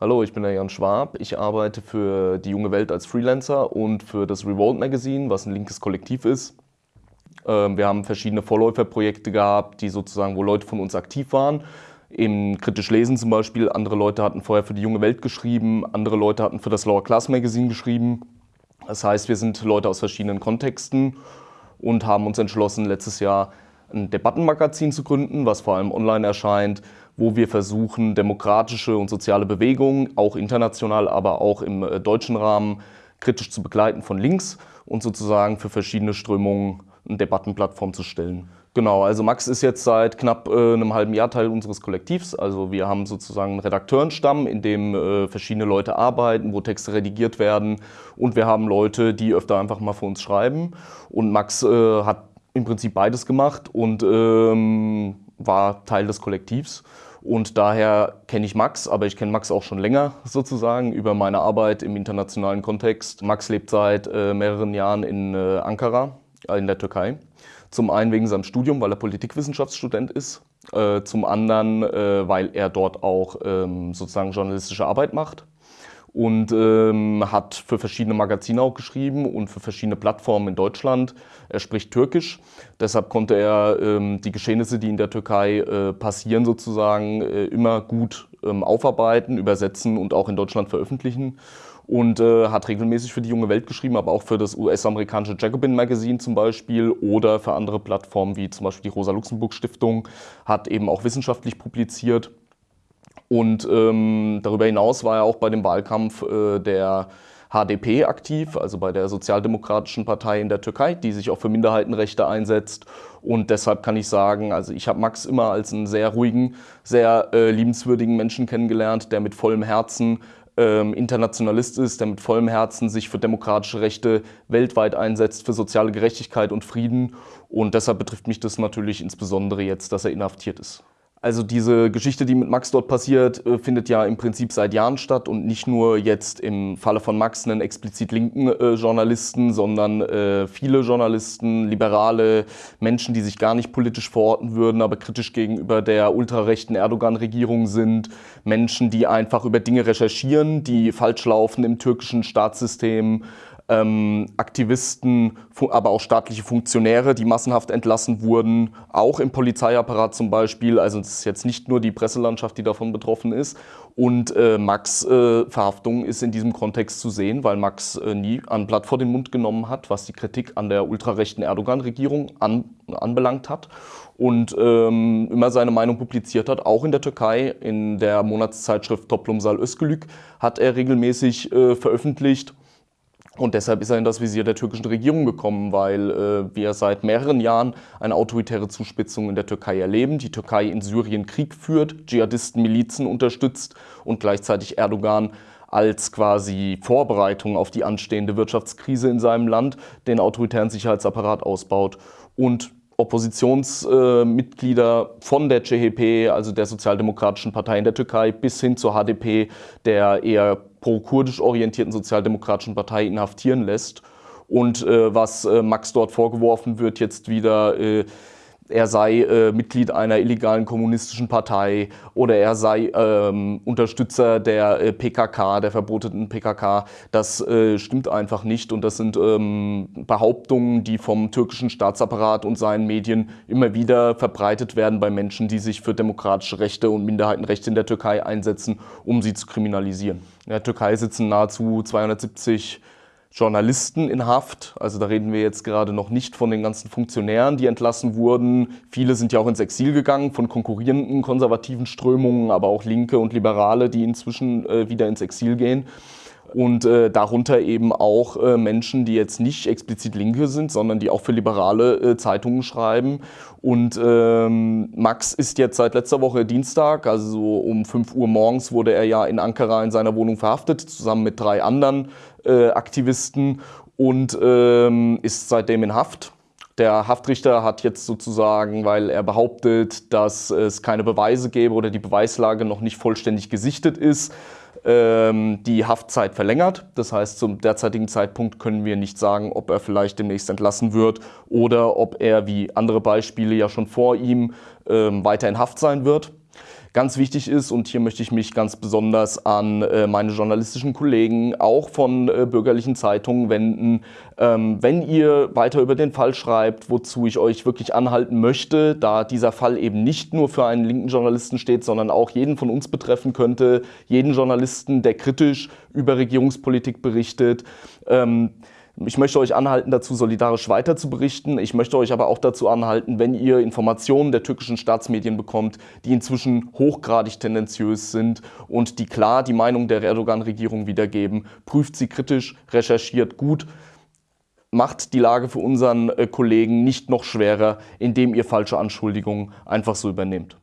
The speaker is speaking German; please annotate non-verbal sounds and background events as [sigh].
Hallo, ich bin der Jan Schwab. Ich arbeite für die junge Welt als Freelancer und für das Revolt Magazine, was ein linkes Kollektiv ist. Ähm, wir haben verschiedene Vorläuferprojekte gehabt, die sozusagen, wo Leute von uns aktiv waren. Im kritisch Lesen zum Beispiel. Andere Leute hatten vorher für die junge Welt geschrieben, andere Leute hatten für das Lower Class Magazine geschrieben. Das heißt, wir sind Leute aus verschiedenen Kontexten und haben uns entschlossen, letztes Jahr ein Debattenmagazin zu gründen, was vor allem online erscheint, wo wir versuchen, demokratische und soziale Bewegungen, auch international, aber auch im äh, deutschen Rahmen, kritisch zu begleiten von links und sozusagen für verschiedene Strömungen eine Debattenplattform zu stellen. Genau, also Max ist jetzt seit knapp äh, einem halben Jahr Teil unseres Kollektivs. Also wir haben sozusagen einen Redakteurenstamm, in dem äh, verschiedene Leute arbeiten, wo Texte redigiert werden. Und wir haben Leute, die öfter einfach mal für uns schreiben. Und Max äh, hat im Prinzip beides gemacht und ähm, war Teil des Kollektivs. Und daher kenne ich Max, aber ich kenne Max auch schon länger [laughs] sozusagen über meine Arbeit im internationalen Kontext. Max lebt seit äh, mehreren Jahren in äh, Ankara, äh, in der Türkei. Zum einen wegen seinem Studium, weil er Politikwissenschaftsstudent ist. Äh, zum anderen, äh, weil er dort auch ähm, sozusagen journalistische Arbeit macht und ähm, hat für verschiedene Magazine auch geschrieben und für verschiedene Plattformen in Deutschland. Er spricht Türkisch, deshalb konnte er ähm, die Geschehnisse, die in der Türkei äh, passieren, sozusagen äh, immer gut ähm, aufarbeiten, übersetzen und auch in Deutschland veröffentlichen. Und äh, hat regelmäßig für die junge Welt geschrieben, aber auch für das US-amerikanische Jacobin Magazine zum Beispiel oder für andere Plattformen wie zum Beispiel die Rosa-Luxemburg-Stiftung, hat eben auch wissenschaftlich publiziert. Und ähm, darüber hinaus war er auch bei dem Wahlkampf äh, der HDP aktiv, also bei der Sozialdemokratischen Partei in der Türkei, die sich auch für Minderheitenrechte einsetzt. Und deshalb kann ich sagen, also ich habe Max immer als einen sehr ruhigen, sehr äh, liebenswürdigen Menschen kennengelernt, der mit vollem Herzen ähm, Internationalist ist, der mit vollem Herzen sich für demokratische Rechte weltweit einsetzt, für soziale Gerechtigkeit und Frieden. Und deshalb betrifft mich das natürlich insbesondere jetzt, dass er inhaftiert ist. Also diese Geschichte, die mit Max dort passiert, äh, findet ja im Prinzip seit Jahren statt und nicht nur jetzt im Falle von Max einen explizit linken äh, Journalisten, sondern äh, viele Journalisten, liberale Menschen, die sich gar nicht politisch verorten würden, aber kritisch gegenüber der ultrarechten Erdogan-Regierung sind, Menschen, die einfach über Dinge recherchieren, die falsch laufen im türkischen Staatssystem, ähm, Aktivisten, aber auch staatliche Funktionäre, die massenhaft entlassen wurden, auch im Polizeiapparat zum Beispiel. Also es ist jetzt nicht nur die Presselandschaft, die davon betroffen ist. Und äh, Max äh, Verhaftung ist in diesem Kontext zu sehen, weil Max äh, nie ein Blatt vor den Mund genommen hat, was die Kritik an der ultrarechten Erdogan-Regierung an, anbelangt hat und ähm, immer seine Meinung publiziert hat, auch in der Türkei. In der Monatszeitschrift Toplumsal Özgülük hat er regelmäßig äh, veröffentlicht und deshalb ist er in das Visier der türkischen Regierung gekommen, weil äh, wir seit mehreren Jahren eine autoritäre Zuspitzung in der Türkei erleben. Die Türkei in Syrien Krieg führt, Dschihadisten, Milizen unterstützt und gleichzeitig Erdogan als quasi Vorbereitung auf die anstehende Wirtschaftskrise in seinem Land den autoritären Sicherheitsapparat ausbaut und Oppositionsmitglieder äh, von der CHP, also der Sozialdemokratischen Partei in der Türkei, bis hin zur HDP, der eher pro-kurdisch orientierten Sozialdemokratischen Partei, inhaftieren lässt. Und äh, was äh, Max dort vorgeworfen wird, jetzt wieder äh, er sei äh, Mitglied einer illegalen kommunistischen Partei oder er sei ähm, Unterstützer der äh, PKK, der verbotenen PKK. Das äh, stimmt einfach nicht und das sind ähm, Behauptungen, die vom türkischen Staatsapparat und seinen Medien immer wieder verbreitet werden bei Menschen, die sich für demokratische Rechte und Minderheitenrechte in der Türkei einsetzen, um sie zu kriminalisieren. In der Türkei sitzen nahezu 270 Journalisten in Haft. Also da reden wir jetzt gerade noch nicht von den ganzen Funktionären, die entlassen wurden. Viele sind ja auch ins Exil gegangen von konkurrierenden konservativen Strömungen, aber auch Linke und Liberale, die inzwischen äh, wieder ins Exil gehen. Und äh, darunter eben auch äh, Menschen, die jetzt nicht explizit Linke sind, sondern die auch für liberale äh, Zeitungen schreiben. Und ähm, Max ist jetzt seit letzter Woche Dienstag, also so um 5 Uhr morgens, wurde er ja in Ankara in seiner Wohnung verhaftet, zusammen mit drei anderen äh, Aktivisten und ähm, ist seitdem in Haft. Der Haftrichter hat jetzt sozusagen, weil er behauptet, dass es keine Beweise gäbe oder die Beweislage noch nicht vollständig gesichtet ist, die Haftzeit verlängert. Das heißt, zum derzeitigen Zeitpunkt können wir nicht sagen, ob er vielleicht demnächst entlassen wird oder ob er, wie andere Beispiele ja schon vor ihm, ähm, weiter in Haft sein wird. Ganz wichtig ist, und hier möchte ich mich ganz besonders an äh, meine journalistischen Kollegen, auch von äh, bürgerlichen Zeitungen wenden, ähm, wenn ihr weiter über den Fall schreibt, wozu ich euch wirklich anhalten möchte, da dieser Fall eben nicht nur für einen linken Journalisten steht, sondern auch jeden von uns betreffen könnte, jeden Journalisten, der kritisch über Regierungspolitik berichtet. Ähm, ich möchte euch anhalten, dazu solidarisch weiter zu berichten. Ich möchte euch aber auch dazu anhalten, wenn ihr Informationen der türkischen Staatsmedien bekommt, die inzwischen hochgradig tendenziös sind und die klar die Meinung der Erdogan-Regierung wiedergeben, prüft sie kritisch, recherchiert gut, macht die Lage für unseren äh, Kollegen nicht noch schwerer, indem ihr falsche Anschuldigungen einfach so übernehmt.